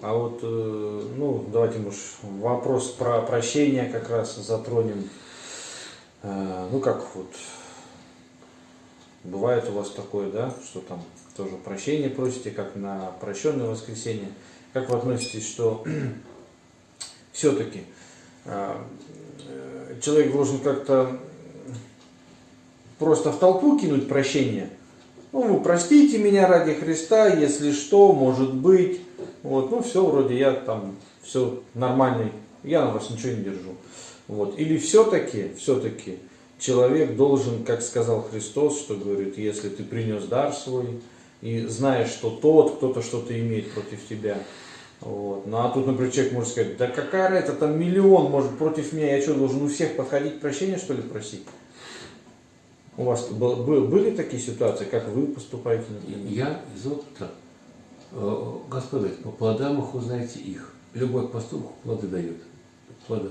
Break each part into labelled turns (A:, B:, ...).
A: А вот, э, ну, давайте, может, вопрос про прощение как раз затронем. Э, Ну, как вот, бывает у вас такое, да, что там тоже прощение просите, как на прощенное воскресенье. Как вы относитесь, что все-таки человек должен как-то просто в толпу кинуть прощение? Ну, вы простите меня ради Христа, если что, может быть. Вот, ну, все, вроде я там, все нормальный, я на вас ничего не держу. Вот. Или все-таки, все-таки человек должен, как сказал Христос, что говорит, если ты принес дар свой, и знаешь, что тот, кто-то что-то имеет против тебя. Вот. Ну а тут, например, человек может сказать, да какая разница, там миллион может против меня, я что, должен у всех подходить прощения, что ли, просить? У вас был, был- были такие ситуации, как вы поступаете, например?
B: Я из опыта, э, говорит, по плодам их узнаете их. Любой поступок плоды дает. Плода.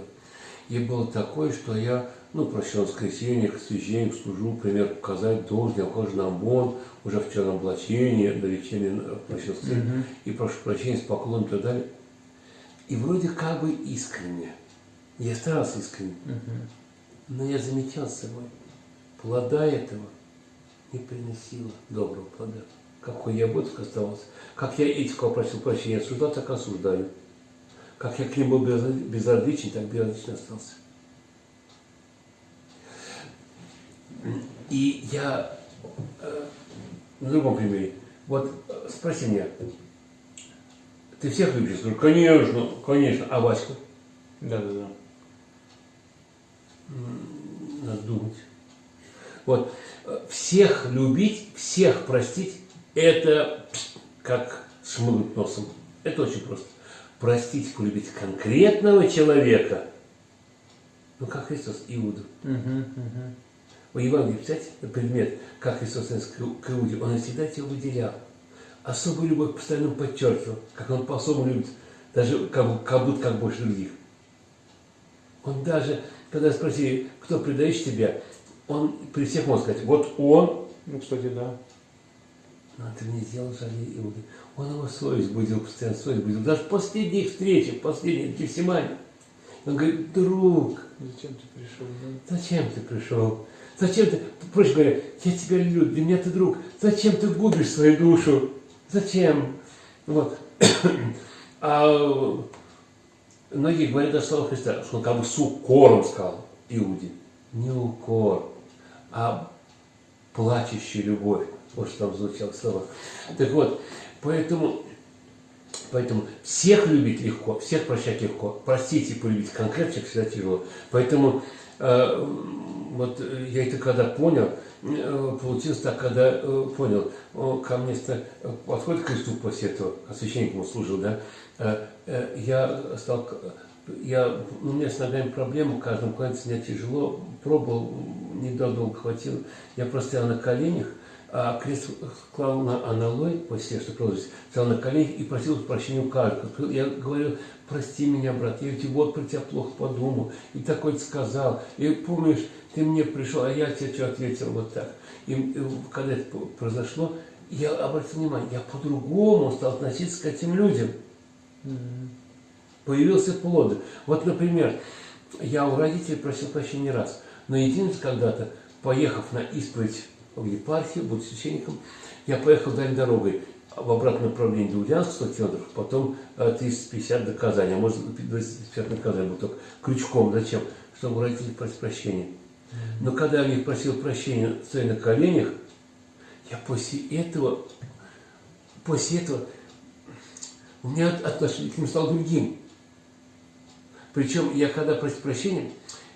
B: И было такое, что я, ну, прощал воскресенье, к священнику служу, пример показать должен, я ухожу на ОМОН, уже в черном облачении, до вечерней прощал
A: Мгм.
B: и прошу прощения с поклоном и так далее. И вроде как бы искренне. Я старался искренне.
A: Мгм.
B: Но я замечал с собой, плода этого не приносило доброго плода. Какой я боток оставался. Как я этих, кого просил прощения, осуждал, так осуждаю. Как я к ним был безра- безразличен, так безразлично остался. И я э, на другом примере. Вот э, спроси меня, ты всех любишь? Скажу, конечно, конечно. А Ваську?
A: Да-да-да.
B: Надо думать. Вот. э, Всех любить, всех простить, это как шмыгнуть носом. Это очень просто. Простить, полюбить конкретного человека, ну, как Христос, Иуду.
A: Мгм, мгм.
B: В Евангелии, представьте, предмет, как Христос к Иуде, он всегда тебя выделял. Особую любовь постоянно подчеркивал, как он по-особому любит, даже как, как будто как больше других. Он даже, когда спросили, кто предаешь тебя, он при всех мог сказать, вот он,
A: Ну, кстати, да.
B: но ты не сделал жаль Иуды. Он его совесть будил, постоянно совесть будил. Даже в последних встречах, последних в Гефсимане. Он говорит, друг,
A: Зачем ты пришел? да?
B: Зачем ты пришел? Зачем ты, проще говоря, я тебя люблю, для меня ты друг. Зачем ты губишь свою душу? Зачем? Вот. А многие говорят о слова Христа, что он как бы с укором сказал Иуде. Не укор, а плачущая любовь. Вот что там звучало слова. Так вот, поэтому, поэтому всех любить легко, всех прощать легко. Простить и полюбить конкретно человека всегда тяжело. Поэтому э, вот я это когда понял, э, получилось так, когда э, понял, ко мне подходит к кресту после этого, а священник ему служил, да, э, э, я стал, я, у меня с ногами проблемы, каждым кланяться мне тяжело, пробовал, недолго хватило, я просто стоял на коленях, а крест клал на аналой, после что продолжилось, стоял на коленях и просил прощения у каждого. Я говорил, прости меня, брат, я ведь вот про тебя плохо подумал, и такой сказал, и помнишь, ты мне пришел, а я тебе что ответил вот так. И, и когда это произошло, я обратил внимание, я по-другому стал относиться к этим людям. Появился плод. Вот, например, я у родителей просил прощения не раз, но единственное, когда-то, поехав на исповедь в епархию, будь священником, я поехал дальней дорогой в обратном направлении до Ульяновска 100 километров, потом э, 350 до Казани, а может 250 на Казань, был только крючком. Зачем? Чтобы у родителей просить прощения. Но когда я у них просил прощения, стоя на коленях, я после этого, после этого, у меня отношение к ним стало другим. Причем я когда просил прощения,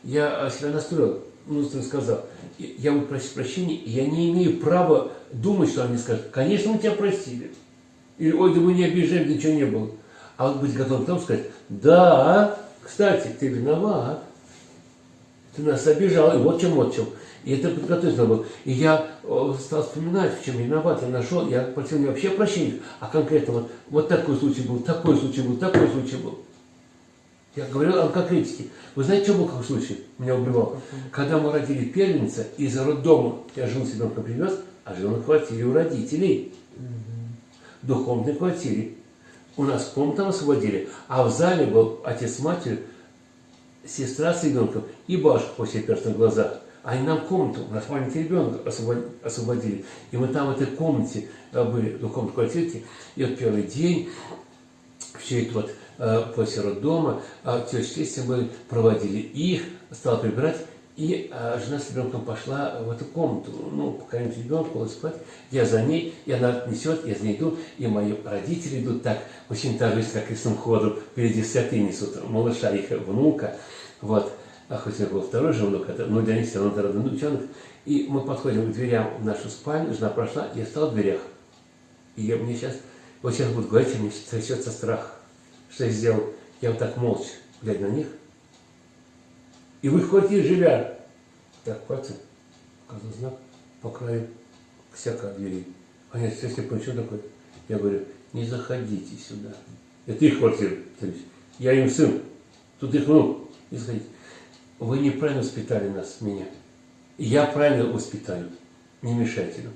B: я себя настроил, ну, сказал, я буду просить прощения, я не имею права думать, что они скажут, конечно, мы тебя простили. Или, ой, да мы не обижаем, ничего не было. А вот быть готовым к тому сказать, да, кстати, ты виноват, ты нас обижал, и вот чем, вот чем. И это подготовиться надо было. И я э, стал вспоминать, в чем я виноват, я нашел, я просил не вообще прощения, а конкретно вот, вот такой случай был, такой случай был, такой случай был. Я говорил о конкретике. Вы знаете, что был какой случай? Меня убивал. Когда мы родили первенца, из роддома я жену с ребенком привез, а жену на квартире у родителей. в двухкомнатной квартире. У нас комнату освободили, а в зале был отец с матерью, сестра с ребенком и бабушка после перстных глазах. Они нам комнату, у нас маленький ребенок освободили. И мы там в этой комнате э, были, в двухкомнатной квартирке. И вот первый день, все это вот э, после роддома, а теща мы проводили их, стала прибирать. И а, жена с ребенком пошла в эту комнату, ну, покормить ребенка, было спать. Я за ней, и она несет, я за ней иду, и мои родители идут так, очень торжественно, как крестным ходом, впереди святые несут, малыша, их внука, вот. А хоть у был второй же внук, это, ну, для них все равно это внучонок. И мы подходим к дверям в нашу спальню, жена прошла, я стал в дверях. И я, мне сейчас, вот сейчас буду говорить, мне трясется страх. Что я сделал? Я вот так молча, глядя на них, и в их квартире живя. Так, пальцем показал знак по краю всякой двери. Они, понял, что такое? Я говорю, не заходите сюда. Это их квартира. Я им сын. Тут их внук. Не заходите. Вы неправильно воспитали нас, меня. Я правильно воспитаю. Не мешайте нам.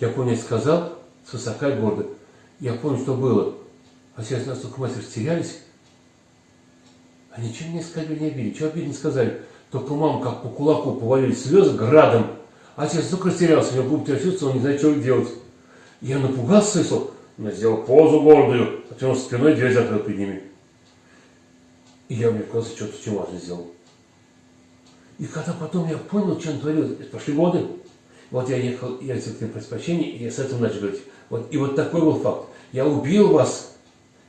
B: Я помню, сказал с высока и гордо. Я помню, что было. А сейчас нас только мастер терялись. А ничего не сказали, не обидели. Чего обидно сказали? Только мама как по кулаку повалили слезы градом. А отец только растерялся, у него губы трясутся, он не знает, что делать. Я напугался, Исо, но сделал позу гордую, потом спиной дверь закрыл перед ними. И я, мне казалось, что-то очень важное сделал. И когда потом я понял, что он творил, пошли годы, вот я ехал, я все-таки прощения, и я с этого начал говорить. Вот, и вот такой был факт. Я убил вас,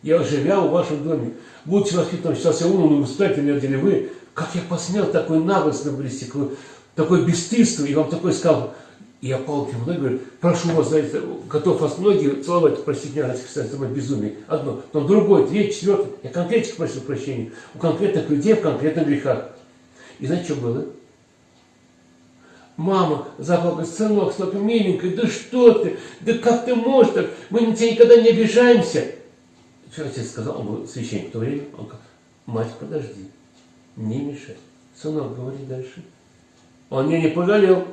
B: я живя в вашем доме. Будучи воспитанным, считался умным и воспитательным, или вы, как я посмел такой наглость наблюсти, такое бесстыдство, и вам такое сказал. И я пал перед мной, говорю, прошу вас за это, готов вас ноги целовать, простите меня, это мое безумие. Одно, потом другое, третье, четвертое. Я конкретно просил прощения. У конкретных людей в конкретных грехах. И знаете, что было? Мама заплакала, сынок, сынок, миленький, да что ты, да как ты можешь так, мы на тебя никогда не обижаемся. Что отец сказал, он священник в то время, он говорит, мать, подожди, не мешай. Сынок, говори дальше. Он меня не пожалел.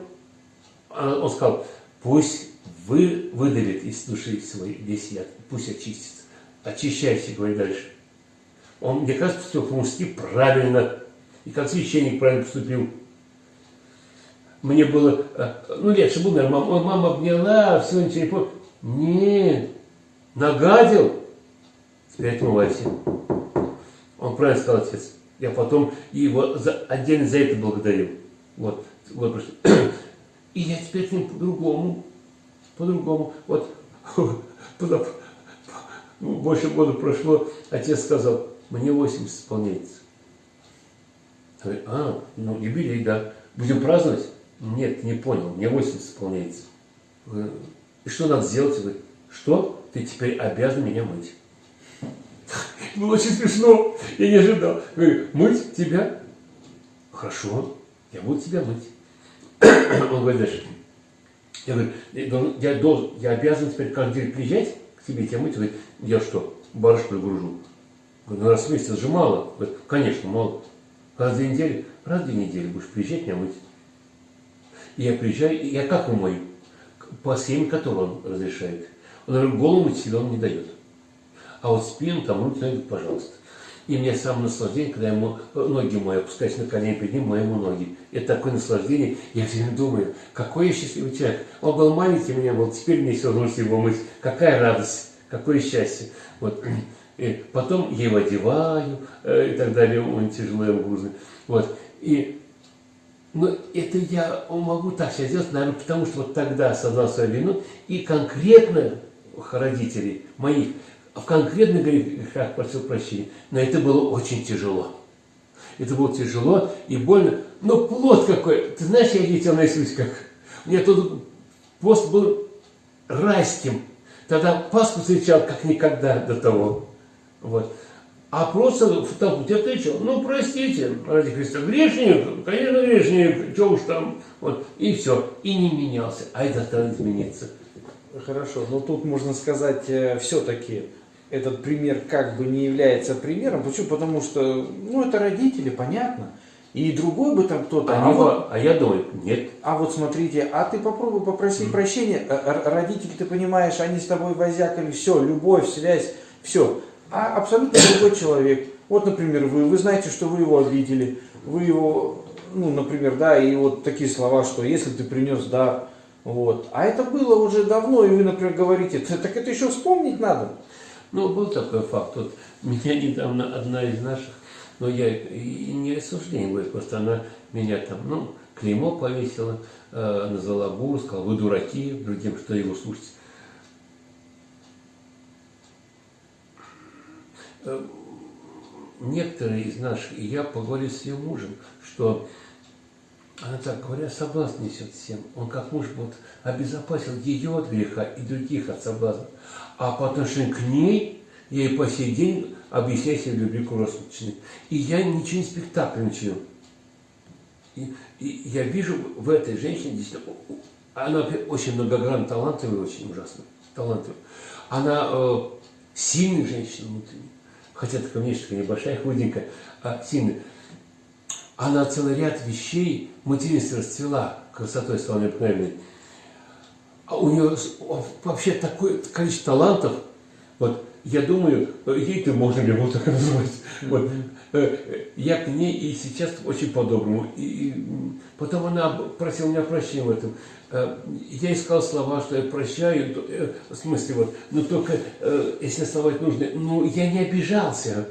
B: А он сказал, пусть вы выдавит из души своей весь яд, пусть очистится. Очищайся, говори дальше. Он, мне кажется, все по-мужски правильно. И как священник правильно поступил. Мне было, э, ну, легче было, наверное, мама, мама обняла, все, ничего не помню. Нет, нагадил. Отмывайся. Он правильно сказал, отец. Я потом его за, отдельно за это благодарил. Вот, вот И я теперь к ним по-другому, по-другому. Вот, больше года прошло, отец сказал, мне 80 исполняется. А, ну юбилей, да. Будем праздновать? Нет, не понял, мне 80 исполняется. И что надо сделать? Говорит, что? Ты теперь обязан меня мыть. Было очень смешно. Я не ожидал. Говорю, мыть тебя? Хорошо, я буду тебя мыть. Он говорит дальше. Я говорю, я, должен, я обязан теперь каждый день приезжать к тебе тебя мыть? Говорит, я что, барышку гружу? Говорю, ну раз в месяц же мало. Говорит, конечно, мало. Раз в две недели, раз в две недели будешь приезжать меня мыть. И я приезжаю, и я как умою? По схеме, которую он разрешает. Он говорит, голову мыть себе он не дает а вот спину там руки, ноги, пожалуйста. И мне самое наслаждение, когда ему ноги мои опускаюсь на колени перед ним, моему ноги. Это такое наслаждение. Я все время думаю, какой я счастливый человек. Он был маленький, меня был, теперь мне все равно его мыть. Какая радость, какое счастье. Вот. И потом я его одеваю э, и так далее, он тяжелый, он грузный. Вот. И но ну, это я могу так сейчас сделать, наверное, потому что вот тогда осознал свою вину, и конкретно родителей моих в конкретных грехах просил прощения. Но это было очень тяжело. Это было тяжело и больно. Но плод какой. Ты знаешь, я летел на как. У меня тут пост был райским. Тогда Пасху встречал как никогда до того. Вот. А просто в толпу тебе отвечал, ну простите, ради Христа, грешник, конечно грешник, что уж там, вот, и все, и не менялся, а это стало измениться.
A: Хорошо, но тут можно сказать, э, все-таки этот пример как бы не является примером. Почему? Потому что, ну, это родители, понятно. и другой бы там кто-то,
B: А,
A: а, вот,
B: а я думаю, нет.
A: а вот смотрите, а ты попробуй попросить прощения, Э, родители, ты понимаешь, они с тобой возякали, все, любовь, связь, все. А абсолютно другой человек. Вот, например, вы, вы знаете, что вы его обидели, вы его, ну, например, да, и вот такие слова, что если ты принес дар, вот. А это было уже давно, и вы, например, говорите, «Т- так это еще вспомнить надо.
B: Ну, был такой факт. Вот меня недавно одна из наших, но я и не осуждение говорю, просто она меня там, ну, клеймо повесила, э, назвала буру, сказала, вы дураки, другим, что его слушать. Э, Некоторые из наших, и я поговорил с ее мужем, что она так говоря, соблазн несет всем. Он как муж вот обезопасил ее от греха и других от соблазна. А по отношению к ней, я и по сей день объясняю себе любви круглосуточной. И я ничего не спектакльничаю. И, и я вижу в этой женщине действительно, она очень многогранно талантливая, очень ужасно талантливая. Она э, сильная женщина внутренне. Хотя такая внешне небольшая, худенькая, а сильная. Она целый ряд вещей, материнство расцвела красотой стала необыкновенной. А у нее вообще такое количество талантов, вот, я думаю, э, ей-то можно ли его так называть. Вот, э, э, я к ней и сейчас очень по-доброму. И, потом она просила меня прощения в этом. Я искал слова, что я прощаю, в смысле, вот, но только, если слова нужны, ну, я не обижался,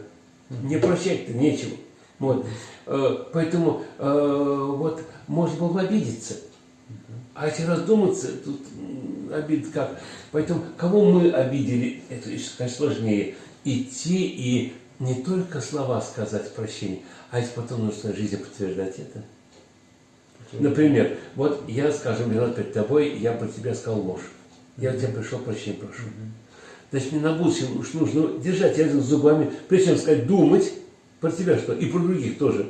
B: мне прощать-то нечего. Вот. Э, Поэтому э, вот можно было бы обидеться. А если раздуматься, тут обид как. Поэтому кого мы обидели, это, конечно, сложнее. Идти и не только слова сказать прощение, а если потом нужно своей жизнью подтверждать это. Например, вот я, скажем, виноват перед тобой, я про тебя сказал ложь. Я у тебя пришел, прощения прошу. Значит, мне на будущее уж нужно держать язык зубами, прежде чем сказать, думать про тебя что, и про других тоже.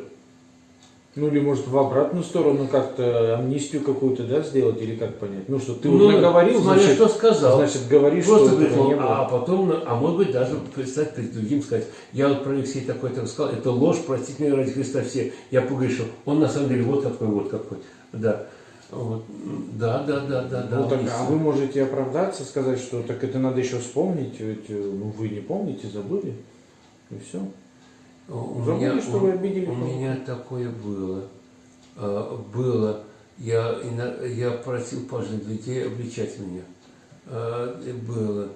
A: Ну или может в обратную сторону как-то амнистию какую-то, да, сделать, или как понять? Ну что, ты
B: Ну,
A: наговорил,
B: смотря
A: значит,
B: что сказал.
A: значит говоришь,
B: Просто
A: что
B: пришел,
A: не было.
B: а потом, а может быть, даже представить перед другим, сказать, я вот про Алексея такой-то сказал, это ложь, простите меня ради Христа все, я погрешил. Он на самом деле вот какой, вот какой. Да. Вот. Да, да, да, да, да.
A: Ну, так,
B: есть.
A: а вы можете оправдаться, сказать, что так это надо еще вспомнить, ведь э, ну, вы не помните, забыли, и все.
B: У
A: Забыли,
B: меня,
A: что
B: у-
A: вы обидели
B: У меня такое было. А, Было. Я, я просил пожилых людей обличать меня. А, Было.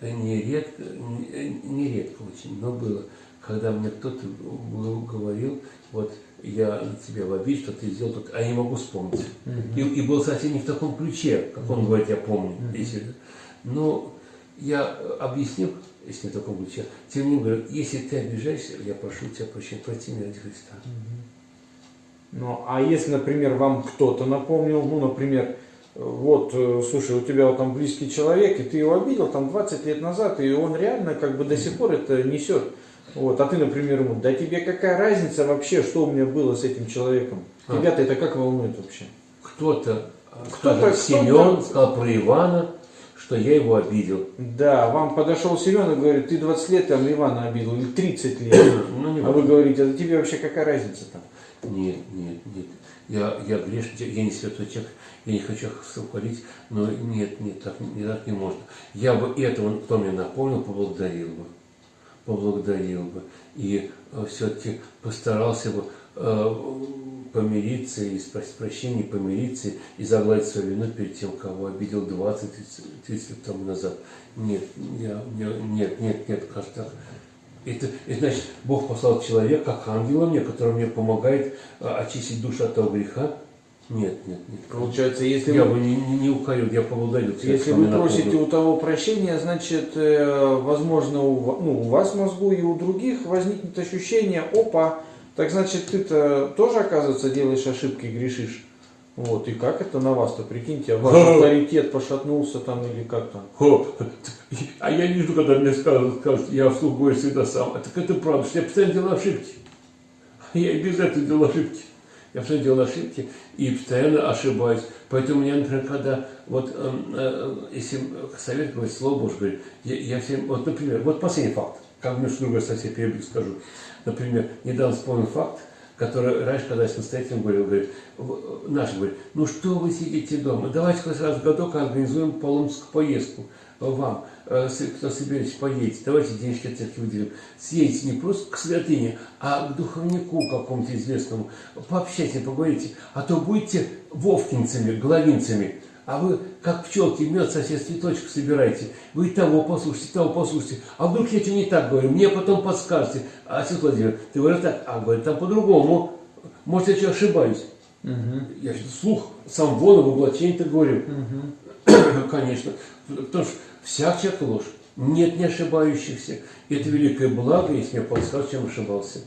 B: Нередко, не- нередко очень, но было. Когда мне кто-то говорил, вот я на тебя в обид, что ты сделал, тут, а я не могу вспомнить. И, и был совсем не в таком ключе, как он говорит, я помню. Если- но я объяснил, если не в таком ключе, тем не говорю, если ты обижаешься, я прошу тебя прощения, прости меня ради Христа.
A: Ну, а если, например, вам кто-то напомнил, ну, например, э, вот, э, слушай, у тебя вот там близкий человек, и ты его обидел там 20 лет назад, и он реально как бы до сих пор это несет. Вот, а ты, например, ему, да тебе какая разница вообще, что у меня было с этим человеком?
B: А.
A: Тебя-то это как волнует вообще?
B: Кто-то,
A: Кто-то-
B: кто-то,
A: кто-то-
B: Семен сказал про Ивана, что я его обидел.
A: Да, вам подошел Семен и говорит, ты 20 лет там Ивана обидел, или 30 лет.
B: Ну, не
A: А вы говорите, а тебе вообще какая разница там?
B: Нет, нет, нет. Я, я грешный, я не святой человек, я не хочу их хвалить, но нет, нет, так, не, так не можно. Я бы этого, кто мне напомнил, поблагодарил бы. Поблагодарил бы. И все-таки постарался бы э, помириться и спросить прощения, помириться и загладить свою вину перед тем, кого обидел 20-30 лет тому назад. Нет, я, я- нет, нет, нет, кажется. Это, это значит, Бог послал человека, как ангела мне, который мне помогает а, очистить душу от того греха. Нет, нет, нет.
A: Получается, если
B: Я
A: вы
B: бы не, не, не укорил, я поблагодарил
A: Если вы просите у того прощения, значит, э, возможно, у, ну, у вас в мозгу и у других возникнет ощущение, опа, так значит, ты-то тоже, оказывается, делаешь ошибки и грешишь. Вот, и как это на вас-то, прикиньте, а ваш авторитет пошатнулся там или как там?
B: О, а я не жду, когда мне скажут, скажут, я вслух говорю всегда сам. Так это правда, что я постоянно делаю ошибки. Я и без этого делал ошибки. Я постоянно делал ошибки и постоянно ошибаюсь. Поэтому я, например, когда, вот, эм, э, если совет говорит, слово Божье говорит, я, я всем, вот, например, вот последний факт, как мне что другое совсем перебью скажу. Например, недавно вспомнил факт, который раньше, когда я настоятелем говорил, говорит, в- наш говорит, ну что вы сидите дома, давайте хоть раз в годок организуем паломническую поездку э, вам, э, кто собираетесь поедете, давайте денежки от церкви выделим. Съедете не просто к святыне, а к духовнику какому-то известному, пообщайтесь, поговорите, а то будете вовкинцами, головинцами, а вы, как пчелки, мед сосед цветочек собираете. Вы того послушайте, того послушайте. А вдруг я что не так говорю? Мне потом подскажете. А, отец Владимир, ты говоришь так, а говорит там по-другому. Может, я что ошибаюсь? Я что, слух сам вон в облачении так говорю. Конечно. Потому что всяк человек ложь. Нет не ошибающихся. И это великое благо, если мне подскажут, чем ошибался.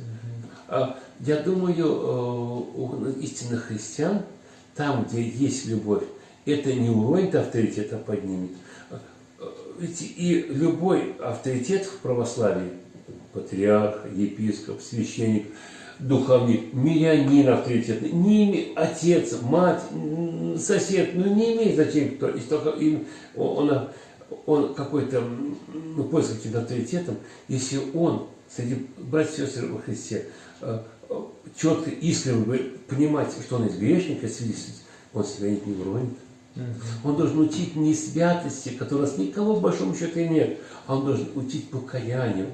B: А, Я думаю, э, у истинных христиан, там, где есть любовь, это не уронит авторитет, а поднимет. Ведь и любой авторитет в православии, патриарх, епископ, священник, духовник, мирянин авторитетный, не име- отец, мать, сосед, ну не имеет значения кто, если только им, он, он какой-то ну, пользуется каким-то авторитетом, если он среди братьев и сестер во Христе э, четко, искренне понимать, что он из грешника свидетельствует, он себя не уронит. Он должен учить не святости, которая с никого в большом счету и нет, а он должен учить покаянию.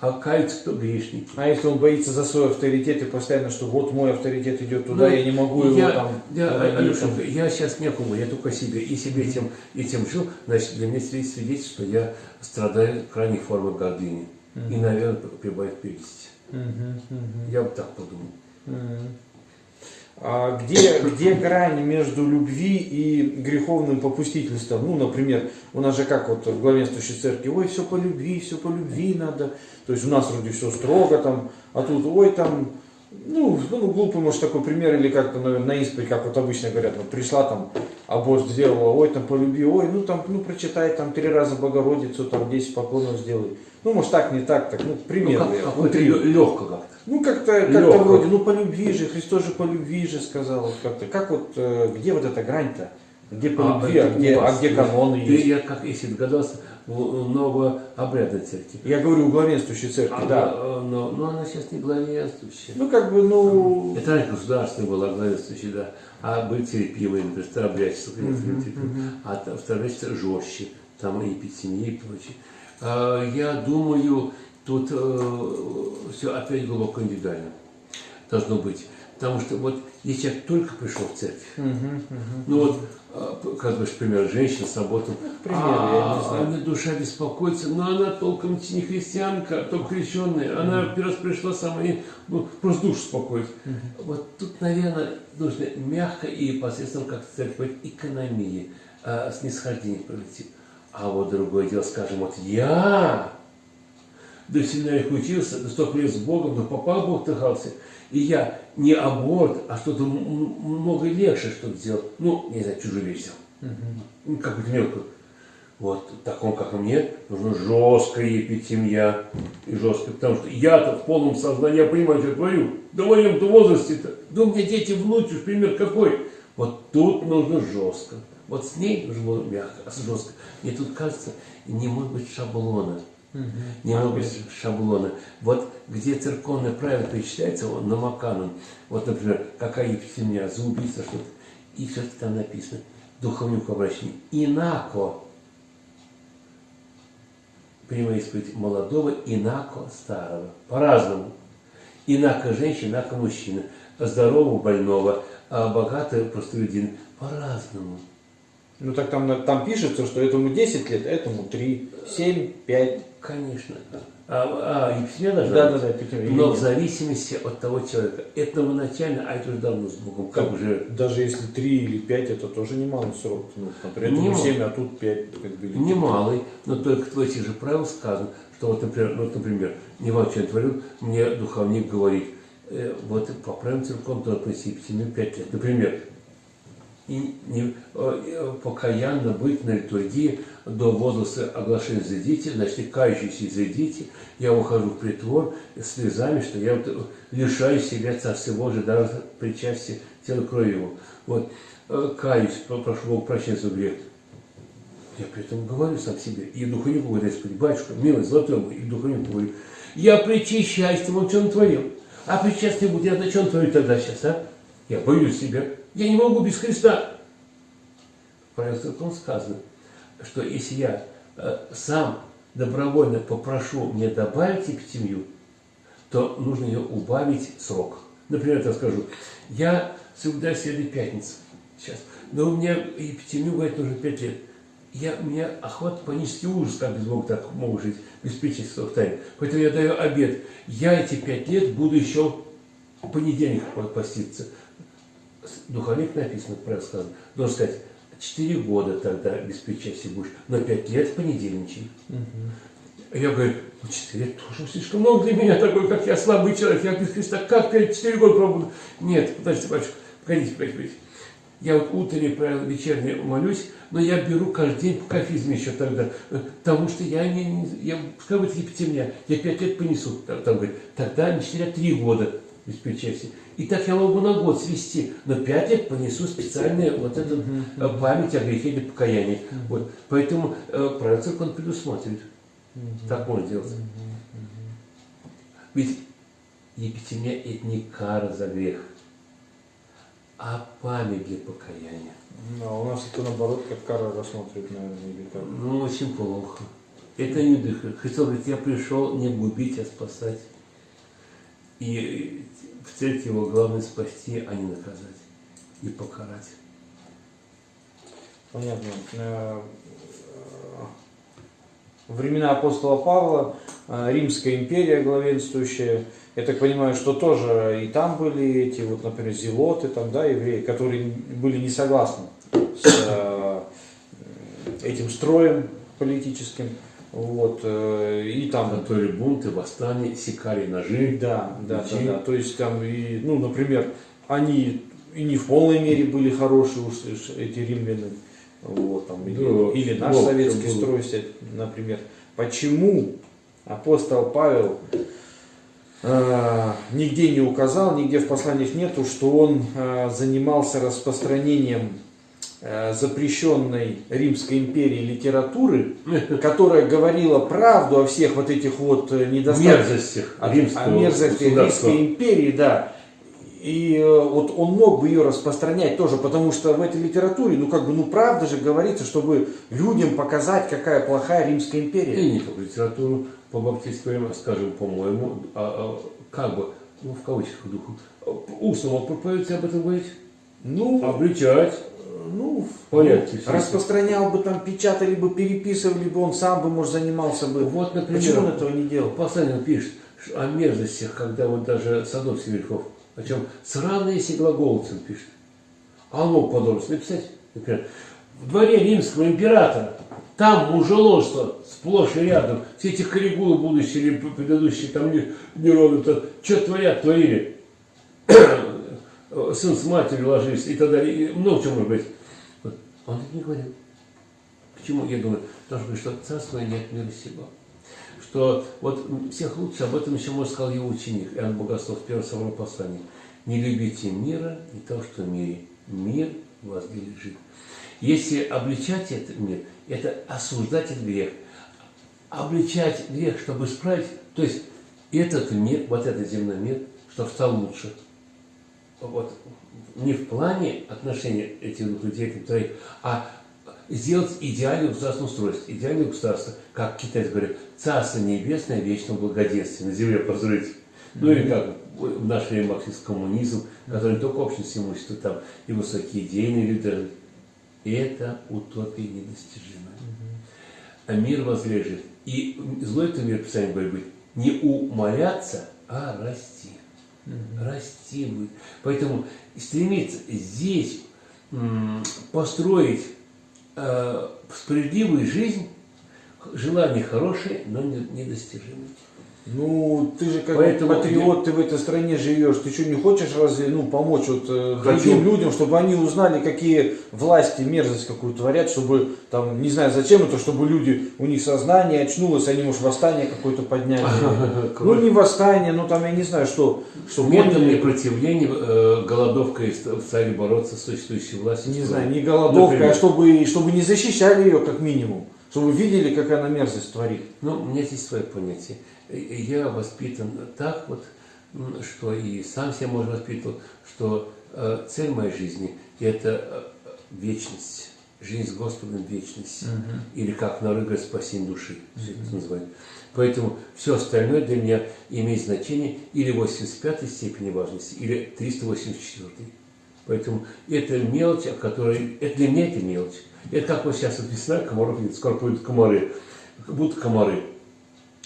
B: А каются кто грешники.
A: А если он боится за свой авторитет и постоянно, что вот мой авторитет идет туда,
B: Ну,
A: я не могу его
B: я,
A: там...
B: Я,
A: проводить,
B: Алешенька,
A: там.
B: я сейчас некому, я только себе. И себе этим, этим жил, значит, для меня свидетельство, свидетельство, что я страдаю крайней формой гордыни. И, наверное, прибавит
A: мгм,
B: Я бы так подумал.
A: Где, где грань между любви и греховным попустительством? Ну, например, у нас же как вот в главенствующей церкви, ой, все по любви, все по любви надо. То есть у нас вроде все строго там, а тут, ой, там, ну, ну глупый, может, такой пример, или как-то на, на исповедь, как вот обычно говорят, вот пришла там, аборт сделала, ой, там по любви, ой, ну там, ну прочитай там три раза Богородицу, там 10 поклонов сделай. Ну, может, так, не так, так, ну, к
B: Ну, как, лё- легко как-то.
A: Ну, как-то как
B: Лёгко.
A: вроде, ну, по любви же, Христос же по любви же сказал, вот как-то. Как вот, э, где вот эта грань-то? Где по любви, а, где, а где
B: ты-
A: каноны есть?
B: Я, как если догадался, в новообрядной церкви.
A: Я говорю, у главенствующей церкви,
B: А,
A: да.
B: э, Но, но она сейчас не главенствующая.
A: Ну, как бы, ну,
B: Это раньше государственная была главенствующая, да. А были терпимые, например, старообрядчество, конечно, терпимые. а та- старообрядчество жестче, там и эпидемия и прочее. А, Я думаю, тут все опять глубоко индивидуально должно быть. Потому что вот если человек только пришел в церковь,
A: мгм, мгм.
B: ну вот, а, как бы, например, женщина с работой,
A: пример, я не знаю.
B: она душа беспокоится, но она толком не христианка, а только крещенная, она первый раз пришла сама, и, ну, просто душу успокоить. Вот тут, наверное, нужно мягко и посредством, как церковь, экономии, а, снисхождение провести. А вот другое дело, скажем, вот я до семинарии учился, до столько лет с Богом, но попал Бог тыхался. И я не аборт, а что-то много легче что-то сделал. Ну, не знаю, чужую вещь взял. Ну, какую-то мелкую. Вот такому, как и мне, нужна жесткая епитемья и жесткая. Потому что я-то в полном сознании, я понимаю, что я творю. Да в моем-то возрасте-то. Да у меня дети, внуки, уж пример какой. Вот тут нужно жестко. Вот с ней нужно мягко, а с жестко. Мне тут кажется, не может быть шаблона. Не может быть шаблона. Вот где церковное правило перечисляется, он на Маканон. Вот, например, какая епитемия, за убийство что-то. И все-таки там написано, духовнику обращение. Инако принимая исповедь молодого, инако старого. По-разному. Инако женщина, инако мужчина. Здорового, больного, а богатого, простолюдин. По-разному.
A: Ну, так там, там пишется, что этому 10 лет, а этому 3, 7, 5.
B: Конечно. А, а еписемия должна
A: Да,
B: быть?
A: да, да, эпитемия.
B: Но в зависимости от того человека. Это новоначально, а это уже давно с Богом. Как уже
A: Даже если 3 или 5, это тоже немалый срок. Ну, например, этому
B: Немало.
A: 7, а тут 5. Как бы,
B: немалый, но только в этих же правилах сказано, что вот, например, вот, например, что я творю, мне духовник говорит, э, вот по правилам церковным надо принести еписемию 5 лет. Например, и не, э, э, покаянно быть на литургии до возраста оглашения зайдите, значит, и кающиеся зайдите, я ухожу в притвор слезами, что я вот э, лишаю себя Царства Божия, даже причастие тела крови его. Вот, каюсь, про- прошу Бога прощения за грех. Я при этом говорю сам себе, и духовнику говорю, Господи, батюшка, милый, золотой мой, и духовнику говорю, я причащаюсь тому, что он творил. А причастный будет, я зачем творю тогда сейчас, а? Я боюсь себя. Я не могу без Христа. В сказано, что если я э, сам добровольно попрошу мне добавить эпитемию, то нужно ее убавить срок. Например, я скажу, я соблюдаю среды пятницы сейчас, но у меня эпитемию, говорит, нужно 5 лет. Я, у меня охват панический ужас, как без Бога так могу жить, без причастия в тайне. Поэтому я даю обед. Я эти пять лет буду еще понедельник поститься. Духовник написано, правильно сказано. Должен сказать, 4 года тогда без причастия будешь, но 5 лет понедельничай. Я говорю, ну 4 лет тоже слишком много для меня, такой, как я, слабый человек, я без Христа, как 5, 4 года пробуду? Нет, подождите, батюшка, погодите, погодите. Я вот утренне, правило, вечерне молюсь, но я беру каждый день по кафизме еще тогда, потому что я не, я, пускай будет епитемия, я 5 лет понесу, там, там говорит, тогда не 4, а 3 года без причастия. И так я могу на год свести, но 5 лет понесу специальную вот эту uh память о грехе или покаянии. Вот. Поэтому э, правило церковь он предусматривает. Так можно делать. Ведь епитемия это не кара за грех а память для покаяния.
A: Ну, а у нас это наоборот, как кара рассматривает, наверное, или как?
B: Ну, очень плохо. Это не дыхает. Христос говорит, я пришел не губить, а спасать. И церкви его главное спасти, а не наказать и покарать.
A: Понятно. Э, времена апостола Павла, э, Римская империя главенствующая, я так понимаю, что тоже и там были эти, вот, например, зелоты, там, да, евреи, которые были не согласны с э, этим строем политическим. Вот, э, и там...
B: Готовили бунты, восстания, секали ножи.
A: Да, да, да, да. То есть там, и, ну, например, они и не в полной мере были хорошие уж эти римляне. Вот, там, да, или, или наш советский строй, например. Почему апостол Павел э, нигде не указал, нигде в посланиях нету, что он э, занимался распространением э, запрещенной Римской империи литературы, которая говорила правду о всех вот этих вот э, недостатках,
B: мерзостях
A: о, о мерзости Римской империи, да. И э, вот он мог бы ее распространять тоже, потому что в этой литературе, ну как бы, ну правда же говорится, чтобы людям показать, какая плохая Римская империя.
B: И не только литературу, по баптистскому, скажем, по-моему, а, а, как бы, ну в кавычках духу, устно мог проповедовать об этом говорить?
A: Ну,
B: обличать.
A: Ну, порядке. Ну, распространял бы там, печатали бы, переписывали бы, он сам бы, может, занимался бы.
B: Вот, например,
A: Почему он этого не делал?
B: Послание пишет о мерзостях, когда вот даже Садовский Верхов о чем сраные если глаголцем пишет. А мог подробно написать, например, в дворе римского императора, там мужеложство сплошь и рядом, все эти коррегулы будущие или предыдущие, там не, не ровно, то, что творят, творили. Сын с матерью ложились и так далее, и много чего может быть. Он это не говорил. Почему? Я думаю, потому что царство нет мира сего что вот всех лучше, об этом еще, может, сказал его ученик, Иоанн Богослов, первое собор послание. Не любите мира и то, что в мире. Мир в вас лежит. Если обличать этот мир, это осуждать этот грех. Обличать грех, чтобы исправить, то есть этот мир, вот этот земной мир, чтобы стал лучше. Вот не в плане отношения этих двух людей, троих, а сделать идеальное государственное устройство. Идеальное государство, как китайцы говорят, Царство Небесное вечного благоденствия на земле построить. Ну или как в наше время марксист коммунизм, который не только общность имущества, там и высокие идейные люди. Это утопия недостижимая. А мир возлежит. И злой это мир, Писание говорит, не умоляться, а расти. Расти будет. Поэтому стремиться здесь построить э, справедливую жизнь, желание хорошее, но недостижимое.
A: Ну, ты же как Поэтому патриот, ты в этой стране живешь, ты что, не хочешь разве, ну, помочь вот э, Хочу. другим людям, чтобы они узнали, какие власти мерзость какую творят, чтобы, там, не знаю, зачем это, чтобы люди, у них сознание очнулось, они, может, восстание какое-то подняли. Ну, не восстание, ну, там, я не знаю, что.
B: что Методами противления, э, голодовкой стали бороться с существующей властью.
A: Не знаю, не голодовкой, а чтобы, чтобы не защищали ее, как минимум. Чтобы видели, как она мерзость творит.
B: Ну, у меня здесь свое понятие. Я воспитан так вот, что и сам себя можно воспитывал, что э, цель моей жизни – это э, вечность, жизнь с Господом – вечность. Или как на говорят, спасение души, все это называют. Поэтому все остальное для меня имеет значение или 85 степени важности, или 384. Поэтому это мелочь, о которой, это для меня это мелочь. Это как вот сейчас вот весна, комаров нет, скоро будут комары. Будут комары.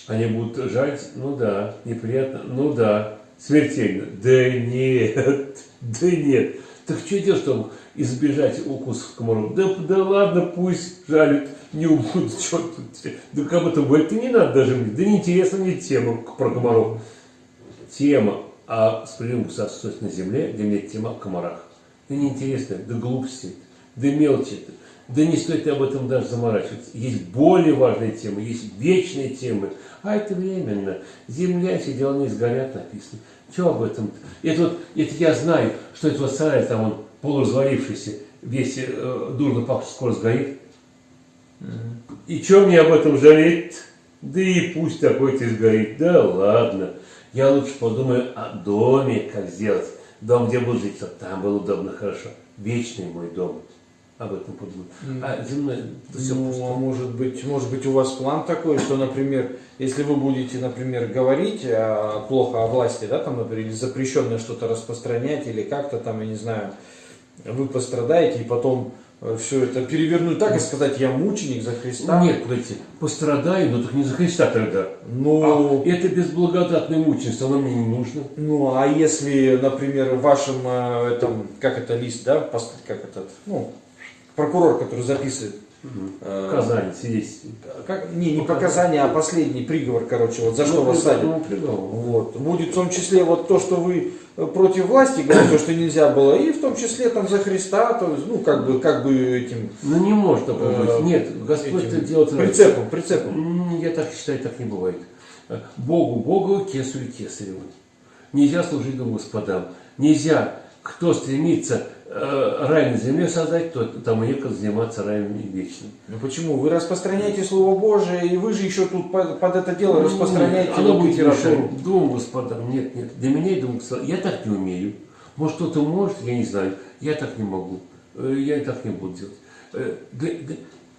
B: Они будут жать, ну да, неприятно, ну да, смертельно. Да нет, да нет. Так что делать, чтобы избежать укусов комаров? Да, да ладно, пусть жалят, не убудут, что тут. Да как бы то говорить, да не надо даже мне, да неинтересна мне тема про комаров. Тема о справедливом государстве на земле, для меня тема о комарах. Да неинтересно, да глупости, да мелочи это. Да не стоит об этом даже заморачиваться. Есть более важные темы, есть вечные темы. А это временно. Земля, все дела не сгорят, написано. Что об этом? Это вот, это я знаю, что это вот сарай, там он полуразвалившийся, весь э, дурно пахнет, скоро сгорит. И что мне об этом жалеть? Да и пусть такой-то сгорит. Да ладно. Я лучше подумаю о доме, как сделать. Дом, где буду жить, чтобы там было удобно, хорошо. Вечный мой дом. Об этом подумаю. А земной, это все
A: ну,
B: пусто.
A: а может быть, может быть, у вас план такой, что, например, если вы будете, например, говорить а, плохо о власти, да, там, например, или запрещенное что-то распространять, или как-то там, я не знаю, вы пострадаете, и потом все это перевернуть так и сказать, я мученик за Христа.
B: Нет, погодите, пострадаю, но только не за Христа тогда.
A: Ну,
B: А это безблагодатное мученство, оно мне не нужно.
A: ну, а если, например, в вашем э, этом, как это лист, да, как этот, ну, прокурор, который записывает, э,
B: Казань, свидетельство.
A: как, не, не показания, а последний приговор, короче, вот за что вас садят.
B: Ну.
A: Вот. Будет в том числе вот то, что вы э, против власти говорите, то, что нельзя было, и в том числе там за Христа, то есть, ну, как бы, как бы этим
B: Ну не может такого
A: Э.
B: Нет, Господь
A: этим
B: это делает
A: прицепом, прицепом.
B: Я так считаю, так не бывает. Э, Богу Богу, кесарю кесареву. Нельзя служить двум господам. Нельзя, кто стремится рай на земле создать, то тому некогда заниматься раем вечным.
A: Ну почему? Вы распространяете Слово Божие, и вы же еще тут под, под это дело
B: Ну,
A: распространяете
B: оно будет
A: литературу.
B: двум господам. Нет, нет. Для меня и господам. Я так не умею. Может, кто-то может, я не знаю. Я так не могу. Э, Я так не буду делать. Э, для- для-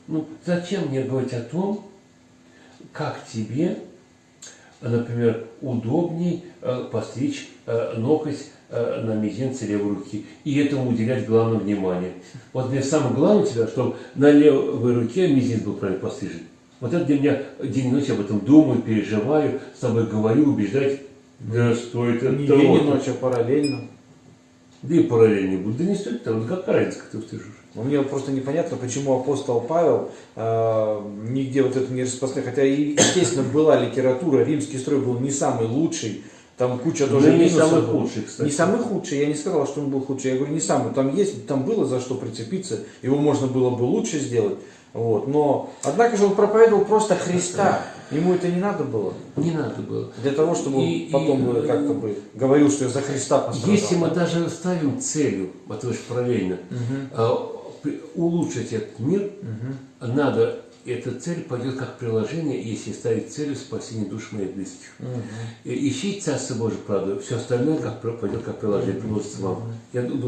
B: ну, зачем мне говорить о том, как тебе, э, например, удобней э, постричь э, ноготь э, на мизинце левой руки и этому уделять главное внимание. Вот мне самое главное тебя, чтобы на левой руке мизинец был правильно пострижен. Вот это для меня день и ночь об этом думаю, переживаю, с тобой говорю, убеждать. Да стоит это
A: Не
B: того.
A: день и ночь, а параллельно.
B: Да и параллельно будет. Да не стоит того. Да какая разница, как ты стрижешь?
A: Но Мне просто непонятно, почему апостол Павел э, нигде вот это не распространяет. Хотя, естественно, была литература, римский строй был не самый лучший, там куча тоже
B: Ну, не самый худший, кстати.
A: Не самый худший, я не сказал, что он был худший, я говорю, не самый. Там есть, там было за что прицепиться, его можно было бы лучше сделать. Вот. Но, однако же он проповедовал просто Христа, ему это не надо было.
B: Не надо было.
A: Для того, чтобы
B: И-
A: потом
B: и,
A: бы как-то бы говорил, что я за Христа пострадал.
B: Если мы даже ставим целью, вот вы же э, при- улучшить этот мир, надо, эта цель пойдет как приложение, если ставить целью спасение душ моих близких. И Ищите Царство Божие, правда, все остальное как, пойдет как приложение, приложится вам. Я думаю,